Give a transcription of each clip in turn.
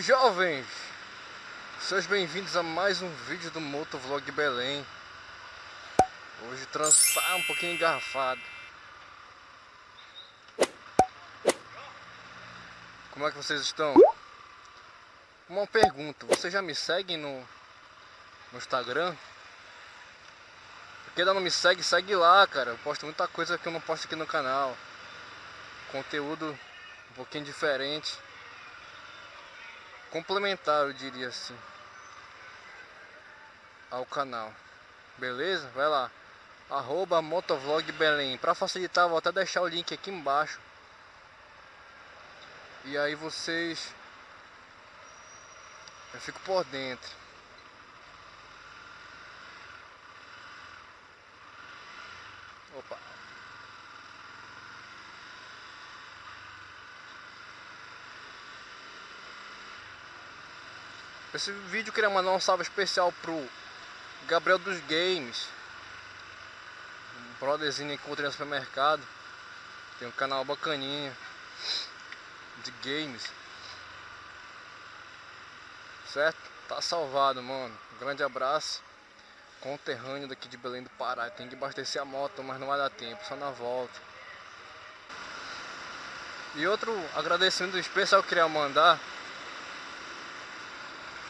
Jovens! Sejam bem-vindos a mais um vídeo do Motovlog Belém Hoje tá um pouquinho engarrafado Como é que vocês estão? Uma pergunta, vocês já me seguem no, no Instagram? Quem ainda não me segue, segue lá, cara Eu posto muita coisa que eu não posto aqui no canal Conteúdo um pouquinho diferente complementar, eu diria assim, ao canal. Beleza? Vai lá. Arroba Motovlog Belém. Para facilitar, vou até deixar o link aqui embaixo. E aí vocês... Eu fico por dentro. Esse vídeo eu queria mandar um salve especial pro Gabriel dos Games Um brotherzinho que encontrei no supermercado. Tem um canal bacaninha De games. Certo? Tá salvado, mano. Um grande abraço. Conterrâneo daqui de Belém do Pará. Tem que abastecer a moto, mas não vai dar tempo. Só na volta. E outro agradecimento especial que eu queria mandar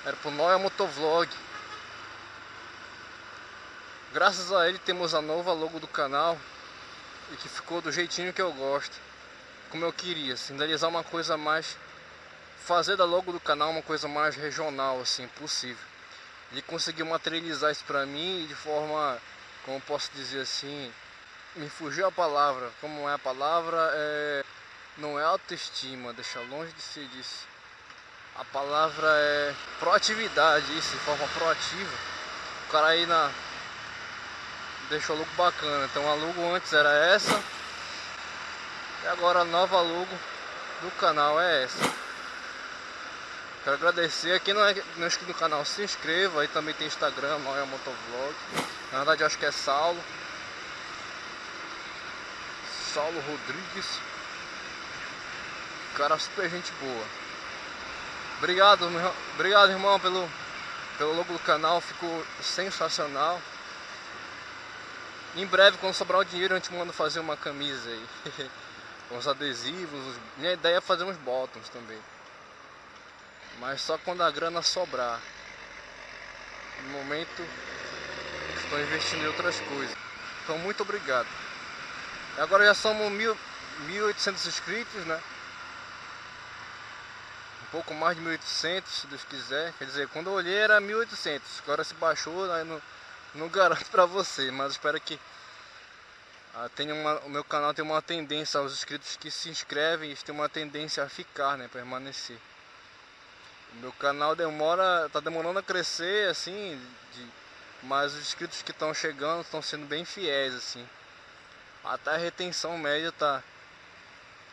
era pro Noia Motovlog. Graças a ele temos a nova logo do canal e que ficou do jeitinho que eu gosto, como eu queria, sinalizar uma coisa mais, fazer da logo do canal uma coisa mais regional assim possível. Ele conseguiu materializar isso pra mim de forma, como posso dizer assim, me fugiu a palavra, como é a palavra, é, não é autoestima, deixa longe de ser disso a palavra é proatividade, isso, de forma proativa. O cara aí na deixou logo bacana. Então a logo antes era essa. E agora a nova logo do canal é essa. Quero agradecer. Quem não é, não é inscrito no canal, se inscreva. Aí também tem Instagram, Noia Motovlog. Na verdade, acho que é Saulo. Saulo Rodrigues. Cara super gente boa. Obrigado, meu, obrigado irmão pelo, pelo logo do canal, ficou sensacional. Em breve, quando sobrar o dinheiro, a gente manda fazer uma camisa aí. os adesivos. Minha ideia é fazer uns bottoms também. Mas só quando a grana sobrar. No momento, estou investindo em outras coisas. Então, muito obrigado. Agora já somos mil, 1.800 inscritos, né? Pouco mais de 1.800, se Deus quiser. Quer dizer, quando eu olhei era 1.800, agora se baixou, aí não, não garanto para você, mas espero que ah, tenha uma, o meu canal tem uma tendência aos inscritos que se inscrevem, eles têm uma tendência a ficar, né, permanecer. O meu canal demora, tá demorando a crescer, assim, de, mas os inscritos que estão chegando estão sendo bem fiéis, assim. Até a retenção média tá,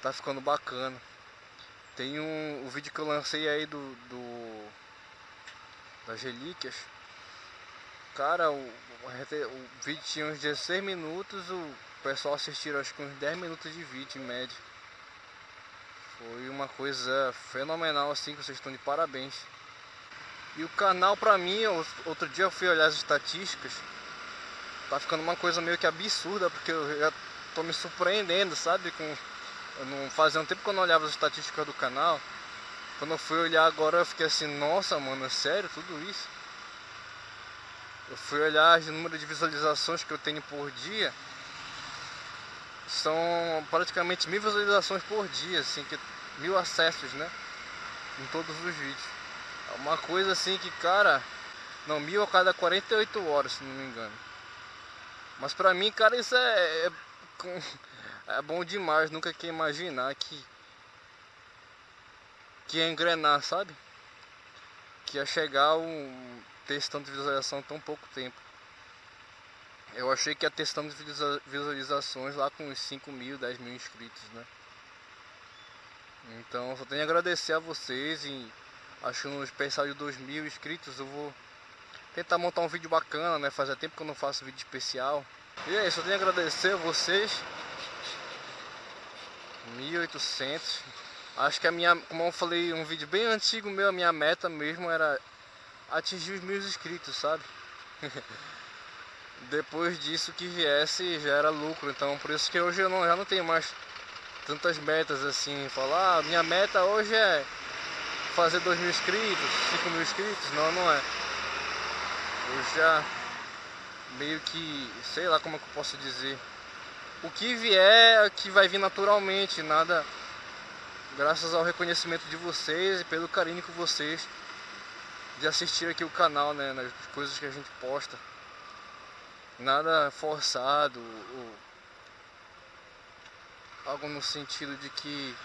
tá ficando bacana. Tem um o vídeo que eu lancei aí do, do das relíquias. Cara, o, o, vídeo tinha uns 16 minutos, o pessoal assistiu acho que uns 10 minutos de vídeo em média. Foi uma coisa fenomenal assim, que vocês estão de parabéns. E o canal pra mim, outro dia eu fui olhar as estatísticas, tá ficando uma coisa meio que absurda, porque eu já tô me surpreendendo, sabe, com não fazia um tempo que eu não olhava as estatísticas do canal. Quando eu fui olhar agora eu fiquei assim, nossa mano, é sério tudo isso? Eu fui olhar o número de visualizações que eu tenho por dia. São praticamente mil visualizações por dia, assim, que, mil acessos, né? Em todos os vídeos. É uma coisa assim que, cara, não, mil a cada 48 horas, se não me engano. Mas pra mim, cara, isso é, é é bom demais, nunca que imaginar que que ia engrenar, sabe? Que ia chegar um ter tanto de visualização tão pouco tempo. Eu achei que ia ter tanto de visualizações lá com uns 5 mil, 10 mil inscritos, né? Então só tenho a agradecer a vocês e acho que no especial de 2 mil inscritos eu vou tentar montar um vídeo bacana, né? Fazia tempo que eu não faço vídeo especial. E é isso, eu tenho a agradecer a vocês 1800 Acho que a minha, como eu falei um vídeo bem antigo meu, a minha meta mesmo era atingir os mil inscritos, sabe? Depois disso que viesse já era lucro, então por isso que hoje eu não, já não tenho mais tantas metas assim, falar, ah, minha meta hoje é fazer dois mil inscritos, cinco mil inscritos, não, não é. Eu já meio que, sei lá como é que eu posso dizer, o que vier é que vai vir naturalmente, nada graças ao reconhecimento de vocês e pelo carinho que vocês de assistir aqui o canal, né, nas coisas que a gente posta. Nada forçado ou algo no sentido de que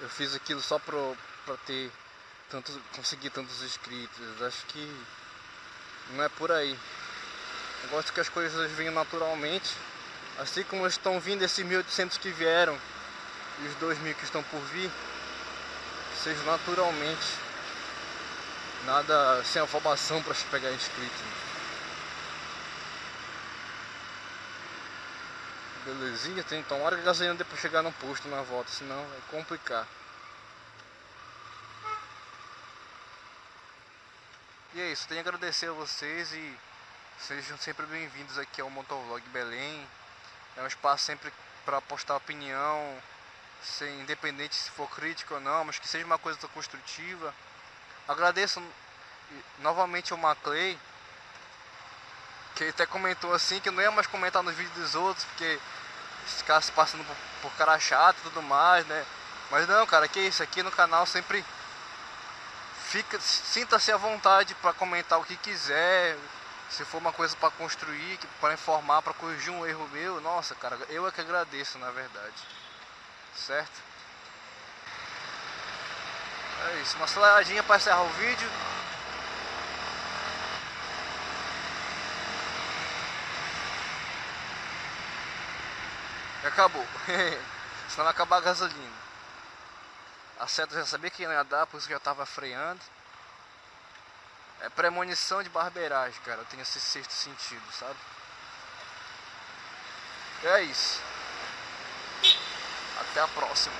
eu fiz aquilo só para ter tantos, conseguir tantos inscritos. Acho que não é por aí. Eu gosto que as coisas venham naturalmente, assim como estão vindo esses 1800 que vieram e os 2 mil que estão por vir, seja naturalmente, nada sem afobação para se pegar inscrito. Belezinha, tem que tomar gasolina depois chegar no posto na volta, senão vai complicar. E é isso, tenho a agradecer a vocês e sejam sempre bem-vindos aqui ao Motovlog Belém. É um espaço sempre para postar opinião, ser independente se for crítico ou não, mas que seja uma coisa construtiva. Agradeço novamente ao Maclay, que até comentou assim que não ia mais comentar nos vídeos dos outros, porque ficasse passando por, por cara chato e tudo mais, né? Mas não, cara, que isso, aqui no canal sempre fica, sinta-se à vontade para comentar o que quiser, se for uma coisa para construir, para informar, para corrigir um erro meu, nossa, cara, eu é que agradeço, na verdade certo? É isso, uma aceleradinha para encerrar o vídeo. E acabou. Senão vai acabar a gasolina. A seta já sabia que ia dar, por isso que já estava freando. É premonição de barbeiragem, cara. Eu tenho esse sexto sentido, sabe? É isso. Até a próxima.